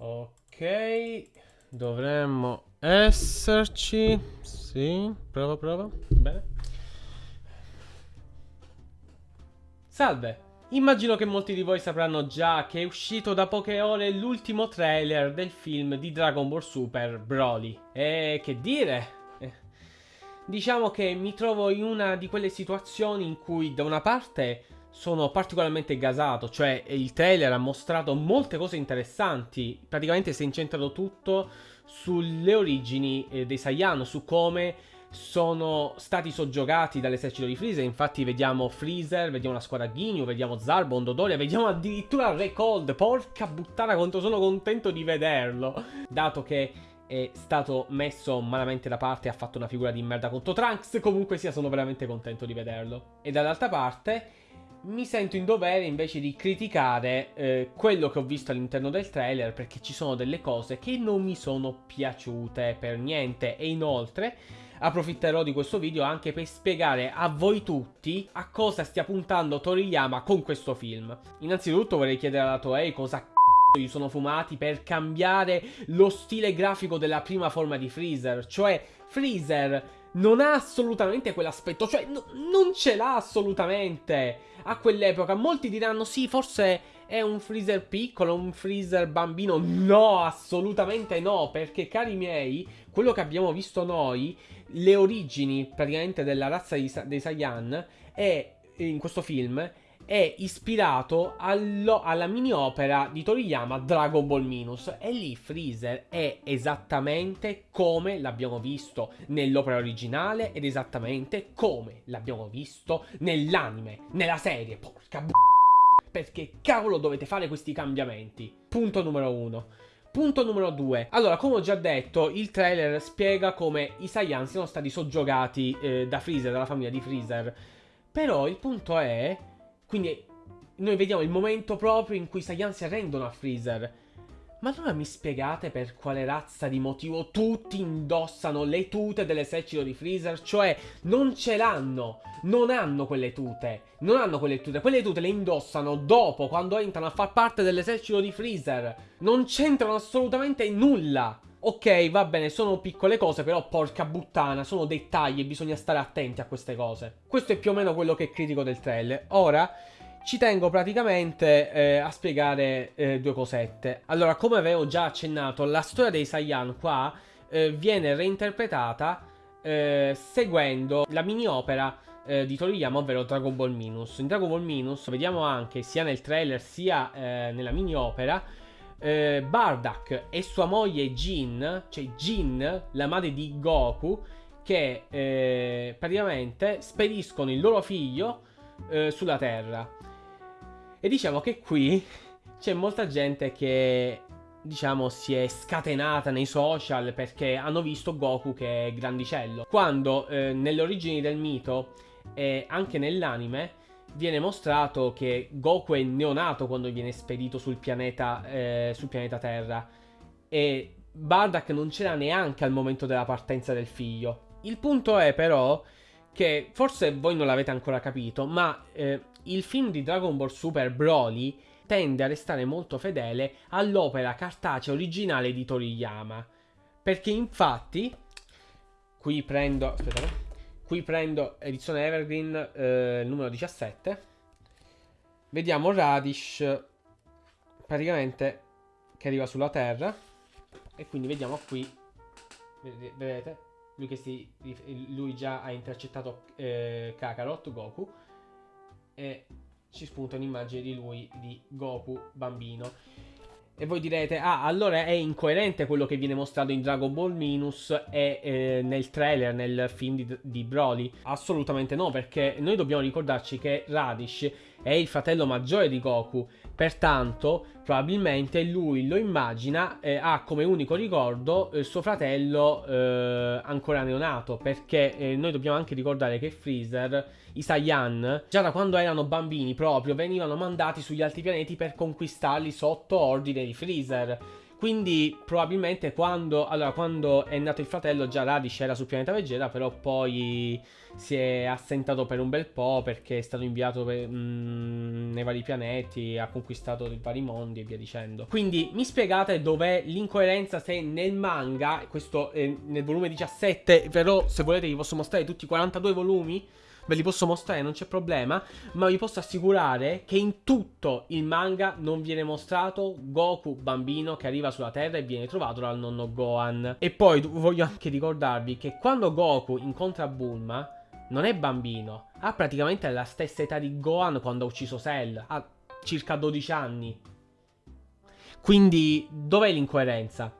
Ok, dovremmo esserci. Sì, prova, prova. Bene. Salve. Immagino che molti di voi sapranno già che è uscito da poche ore l'ultimo trailer del film di Dragon Ball Super Broly. E che dire? Eh, diciamo che mi trovo in una di quelle situazioni in cui da una parte sono particolarmente gasato, cioè il trailer ha mostrato molte cose interessanti, praticamente si è incentrato tutto sulle origini eh, dei Saiyan, su come sono stati soggiogati dall'esercito di Freezer. Infatti, vediamo Freezer, vediamo la squadra Ginyu, vediamo Zarbon, Dodoria, vediamo addirittura Recold. Porca puttana, quanto sono contento di vederlo. Dato che è stato messo malamente da parte e ha fatto una figura di merda contro Trunks. Comunque sia, sono veramente contento di vederlo. E dall'altra parte. Mi sento in dovere invece di criticare eh, quello che ho visto all'interno del trailer perché ci sono delle cose che non mi sono piaciute per niente e inoltre approfitterò di questo video anche per spiegare a voi tutti a cosa stia puntando Toriyama con questo film. Innanzitutto vorrei chiedere alla Toei cosa c***o gli sono fumati per cambiare lo stile grafico della prima forma di Freezer, cioè Freezer non ha assolutamente quell'aspetto, cioè no, non ce l'ha assolutamente a quell'epoca. Molti diranno sì, forse è un freezer piccolo, un freezer bambino. No, assolutamente no, perché cari miei, quello che abbiamo visto noi, le origini praticamente della razza dei Saiyan è in questo film è ispirato allo, alla mini opera di Toriyama Dragon Ball Minus e lì Freezer è esattamente come l'abbiamo visto nell'opera originale ed esattamente come l'abbiamo visto nell'anime, nella serie, porca b***a perché cavolo dovete fare questi cambiamenti? Punto numero uno. Punto numero 2. Allora, come ho già detto, il trailer spiega come i Saiyan siano stati soggiogati eh, da Freezer, dalla famiglia di Freezer. Però il punto è quindi noi vediamo il momento proprio in cui Saiyan si arrendono a Freezer. Ma allora mi spiegate per quale razza di motivo tutti indossano le tute dell'esercito di Freezer? Cioè, non ce l'hanno, non hanno quelle tute, non hanno quelle tute, quelle tute le indossano dopo, quando entrano a far parte dell'esercito di Freezer. Non c'entrano assolutamente nulla. Ok, va bene, sono piccole cose, però porca buttana, sono dettagli e bisogna stare attenti a queste cose. Questo è più o meno quello che critico del trailer. Ora, ci tengo praticamente eh, a spiegare eh, due cosette. Allora, come avevo già accennato, la storia dei Saiyan qua eh, viene reinterpretata eh, seguendo la mini opera eh, di Toriyama, ovvero Dragon Ball Minus. In Dragon Ball Minus vediamo anche, sia nel trailer sia eh, nella mini opera, eh, Bardak e sua moglie Jin, cioè Jin, la madre di Goku, che eh, praticamente spediscono il loro figlio eh, sulla Terra. E diciamo che qui c'è molta gente che diciamo si è scatenata nei social perché hanno visto Goku che è grandicello. Quando eh, nelle origini del mito e anche nell'anime viene mostrato che Goku è neonato quando viene spedito sul pianeta, eh, sul pianeta Terra e Bardak non c'era neanche al momento della partenza del figlio. Il punto è però che forse voi non l'avete ancora capito, ma eh, il film di Dragon Ball Super Broly tende a restare molto fedele all'opera cartacea originale di Toriyama. Perché infatti, qui prendo... Aspettate. Qui prendo edizione Evergreen eh, numero 17. Vediamo Radish praticamente che arriva sulla Terra. E quindi vediamo qui, vedete, lui, si, lui già ha intercettato eh, Kakarot, Goku. E ci spunta un'immagine di lui, di Goku bambino. E voi direte, ah, allora è incoerente quello che viene mostrato in Dragon Ball Minus e eh, nel trailer, nel film di, di, Broly? Assolutamente no, perché noi dobbiamo ricordarci che Radish è il fratello maggiore di Goku, pertanto probabilmente lui lo immagina, eh, ha come unico ricordo eh, suo fratello eh, ancora neonato, perché eh, noi dobbiamo anche ricordare che Freezer i Saiyan, già da quando erano bambini proprio, venivano mandati sugli altri pianeti per conquistarli sotto ordine di Freezer. Quindi probabilmente quando, allora, quando è nato il fratello già Radish era sul pianeta Vegeta, però poi si è assentato per un bel po' perché è stato inviato per, mm, nei vari pianeti, ha conquistato i vari mondi e via dicendo. Quindi mi spiegate dov'è l'incoerenza se nel manga, questo è nel volume 17, però se volete vi posso mostrare tutti i 42 volumi ve li posso mostrare, non c'è problema, ma vi posso assicurare che in tutto il manga non viene mostrato Goku bambino che arriva sulla Terra e viene trovato dal nonno Gohan. E poi voglio anche ricordarvi che quando Goku incontra Bulma non è bambino, ha praticamente la stessa età di Gohan quando ha ucciso Cell, ha circa 12 anni. Quindi dov'è l'incoerenza?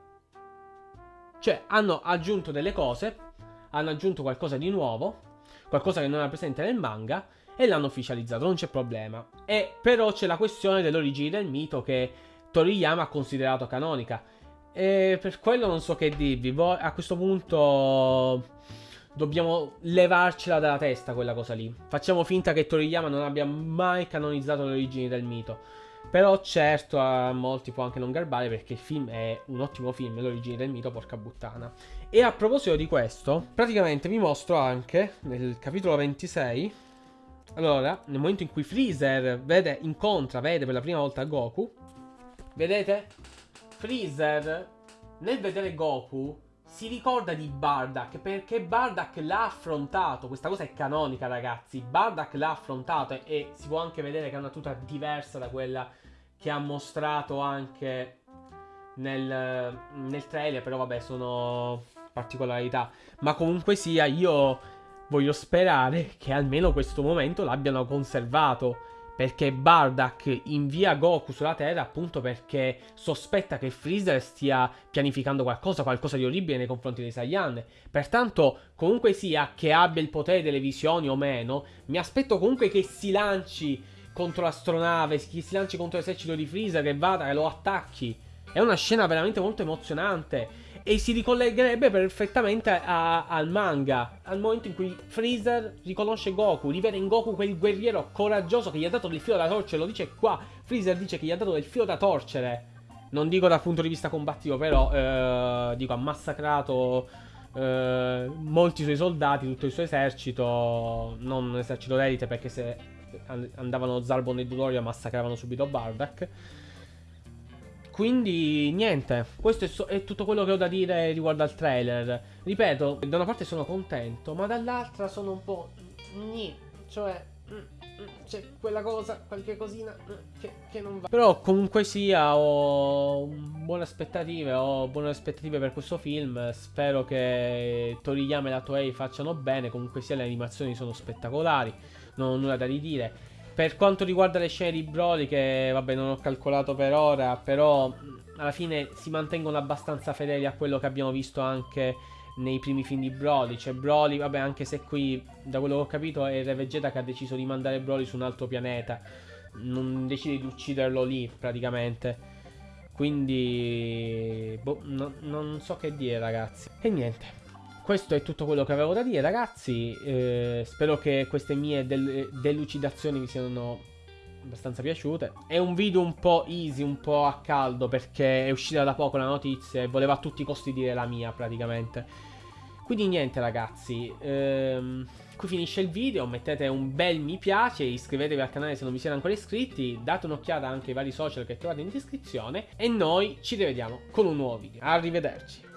Cioè hanno aggiunto delle cose, hanno aggiunto qualcosa di nuovo qualcosa che non era presente nel manga, e l'hanno ufficializzato, non c'è problema. E però c'è la questione dell'origine del mito che Toriyama ha considerato canonica. E per quello non so che dirvi. A questo punto dobbiamo levarcela dalla testa quella cosa lì. Facciamo finta che Toriyama non abbia mai canonizzato le origini del mito. Però certo a molti può anche non garbare perché il film è un ottimo film, l'origine del mito, porca buttana. E a proposito di questo, praticamente vi mostro anche nel capitolo 26, allora, nel momento in cui Freezer vede, incontra, vede per la prima volta Goku, vedete? Freezer, nel vedere Goku, si ricorda di Bardak perché Bardak l'ha affrontato. Questa cosa è canonica, ragazzi. Bardak l'ha affrontato e, e si può anche vedere che è una tuta diversa da quella che ha mostrato anche nel, nel trailer. Però, vabbè, sono particolarità. Ma comunque sia, io voglio sperare che almeno questo momento l'abbiano conservato perché Bardak invia Goku sulla Terra appunto perché sospetta che Freezer stia pianificando qualcosa, qualcosa di orribile nei confronti dei Saiyan. Pertanto, comunque sia che abbia il potere delle visioni o meno, mi aspetto comunque che si lanci contro l'astronave, che si lanci contro l'esercito di Freezer, che vada, che lo attacchi. È una scena veramente molto emozionante e si ricollegherebbe perfettamente a, al manga, al momento in cui Freezer riconosce Goku, rivede in Goku quel guerriero coraggioso che gli ha dato del filo da torcere, lo dice qua, Freezer dice che gli ha dato del filo da torcere. Non dico dal punto di vista combattivo, però eh, dico ha massacrato eh, molti suoi soldati, tutto il suo esercito, non un esercito d'elite perché se andavano Zarbon e Dudorio massacravano subito Bardak. Quindi niente, questo è, so- è, tutto quello che ho da dire riguardo al trailer. Ripeto, da una parte sono contento, ma dall'altra sono un po'... Gni, cioè... Mm, mm, c'è quella cosa, qualche cosina mm, che, che, non va. Però comunque sia, ho buone aspettative, ho buone aspettative per questo film. Spero che Toriyama e la Toei facciano bene. Comunque sia, le animazioni sono spettacolari, non ho nulla da ridire. Per quanto riguarda le scene di Broly, che vabbè non ho calcolato per ora, però alla fine si mantengono abbastanza fedeli a quello che abbiamo visto anche nei primi film di Broly. Cioè Broly, vabbè anche se qui da quello che ho capito è Re Vegeta che ha deciso di mandare Broly su un altro pianeta. Non decide di ucciderlo lì praticamente. Quindi... Boh, no, non so che dire ragazzi. E niente questo è tutto quello che avevo da dire, ragazzi. Eh, spero che queste mie del delucidazioni vi siano abbastanza piaciute. È un video un po' easy, un po' a caldo, perché è uscita da poco la notizia e volevo a tutti i costi dire la mia, praticamente. Quindi niente, ragazzi. Ehm, qui finisce il video. Mettete un bel mi piace, iscrivetevi al canale se non vi siete ancora iscritti, date un'occhiata anche ai vari social che trovate in descrizione. E noi ci rivediamo con un nuovo video. Arrivederci.